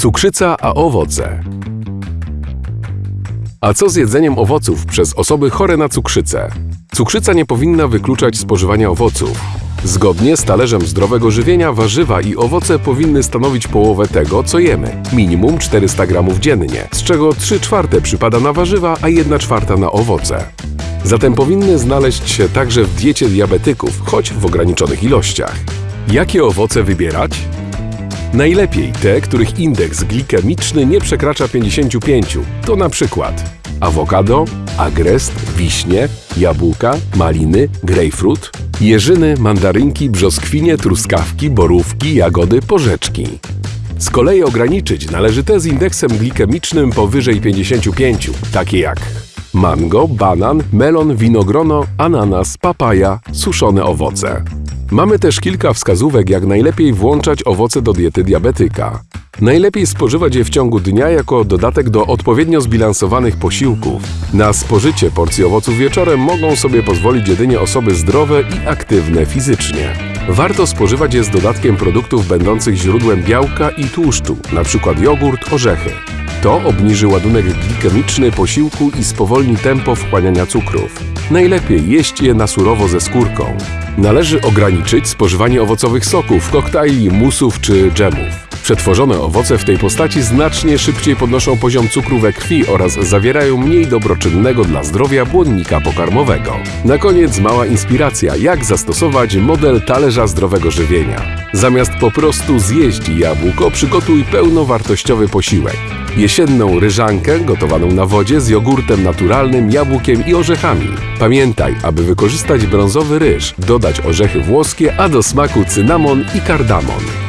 Cukrzyca a owoce. A co z jedzeniem owoców przez osoby chore na cukrzycę? Cukrzyca nie powinna wykluczać spożywania owoców. Zgodnie z talerzem zdrowego żywienia warzywa i owoce powinny stanowić połowę tego, co jemy. Minimum 400 gramów dziennie, z czego 3 czwarte przypada na warzywa, a 1 czwarta na owoce. Zatem powinny znaleźć się także w diecie diabetyków, choć w ograniczonych ilościach. Jakie owoce wybierać? Najlepiej te, których indeks glikemiczny nie przekracza 55. To na przykład awokado, agrest, wiśnie, jabłka, maliny, grejpfrut, jeżyny, mandarynki, brzoskwinie, truskawki, borówki, jagody, porzeczki. Z kolei ograniczyć należy te z indeksem glikemicznym powyżej 55, takie jak mango, banan, melon, winogrono, ananas, papaja, suszone owoce. Mamy też kilka wskazówek, jak najlepiej włączać owoce do diety diabetyka. Najlepiej spożywać je w ciągu dnia jako dodatek do odpowiednio zbilansowanych posiłków. Na spożycie porcji owoców wieczorem mogą sobie pozwolić jedynie osoby zdrowe i aktywne fizycznie. Warto spożywać je z dodatkiem produktów będących źródłem białka i tłuszczu, np. jogurt, orzechy. To obniży ładunek glikemiczny posiłku i spowolni tempo wchłaniania cukrów. Najlepiej jeść je na surowo ze skórką. Należy ograniczyć spożywanie owocowych soków, koktajli, musów czy dżemów. Przetworzone owoce w tej postaci znacznie szybciej podnoszą poziom cukru we krwi oraz zawierają mniej dobroczynnego dla zdrowia błonnika pokarmowego. Na koniec mała inspiracja, jak zastosować model talerza zdrowego żywienia. Zamiast po prostu zjeść jabłko, przygotuj pełnowartościowy posiłek. Jesienną ryżankę gotowaną na wodzie z jogurtem naturalnym, jabłkiem i orzechami. Pamiętaj, aby wykorzystać brązowy ryż, dodać orzechy włoskie, a do smaku cynamon i kardamon.